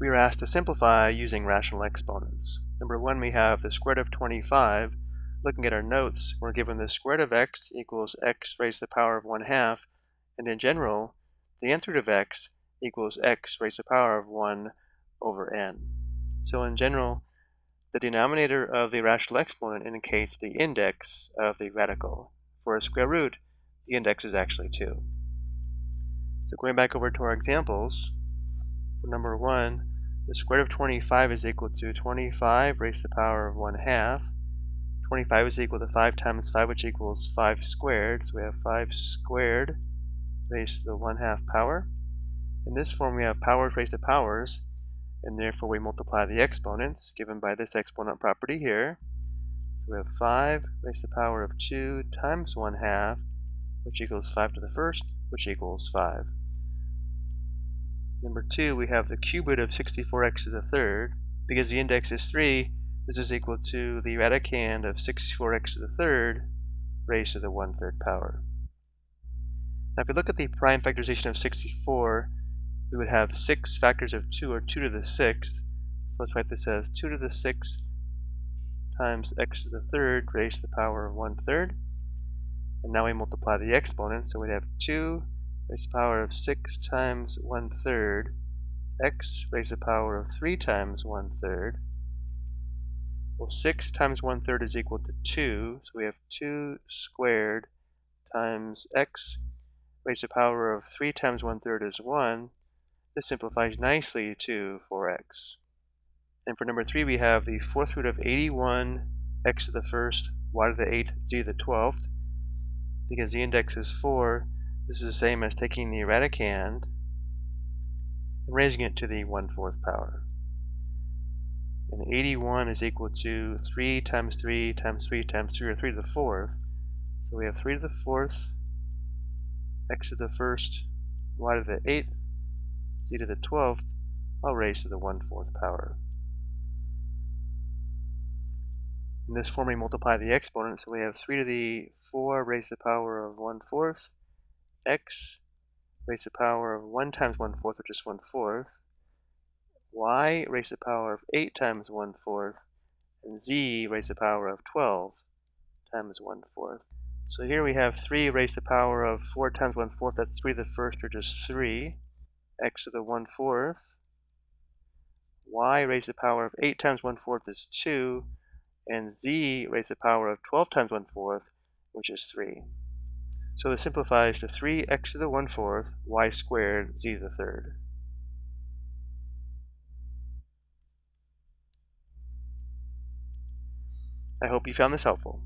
we are asked to simplify using rational exponents. Number one, we have the square root of 25. Looking at our notes, we're given the square root of x equals x raised to the power of 1 half, and in general, the nth root of x equals x raised to the power of 1 over n. So in general, the denominator of the rational exponent indicates the index of the radical. For a square root, the index is actually 2. So going back over to our examples, number 1, the square root of 25 is equal to 25 raised to the power of 1 half. 25 is equal to 5 times 5, which equals 5 squared. So we have 5 squared raised to the 1 half power. In this form, we have powers raised to powers, and therefore we multiply the exponents given by this exponent property here. So we have 5 raised to the power of 2 times 1 half, which equals 5 to the first, which equals 5. Number 2, we have the cube root of 64x to the third. Because the index is 3, this is equal to the radicand of 64x to the third raised to the one-third power. Now if we look at the prime factorization of 64, we would have 6 factors of 2 or 2 to the 6th. So let's write this as 2 to the 6th times x to the third raised to the power of 1 third. And now we multiply the exponents, so we'd have 2 raised to the power of 6 times 1 third, x raised to the power of 3 times 1 third. Well, 6 times 1 third is equal to 2, so we have 2 squared times x raised to the power of 3 times 1 third is 1. This simplifies nicely to 4x. And for number 3, we have the fourth root of 81 x to the first, y to the 8th, z to the 12th. Because the index is 4, this is the same as taking the radicand and raising it to the 1 4th power. And 81 is equal to 3 times 3 times 3 times 3, or 3 to the 4th. So we have 3 to the 4th, x to the 1st, y to the 8th, z to the 12th, all raised to the 1 4th power. In this form, we multiply the exponents, so we have 3 to the 4 raised to the power of 1 4th, x raised to the power of 1 times 1 fourth, which is 1 fourth, y raised to the power of 8 times 1 fourth, and z raised to the power of 12 times 1 fourth. So here we have 3 raised to the power of 4 times 1 fourth, that's 3 to the first, or just 3, x to the 1 fourth, y raised to the power of 8 times 1 fourth is 2, and z raised to the power of 12 times 1 fourth, which is 3. So this simplifies to 3x to the 1 fourth, y squared, z to the third. I hope you found this helpful.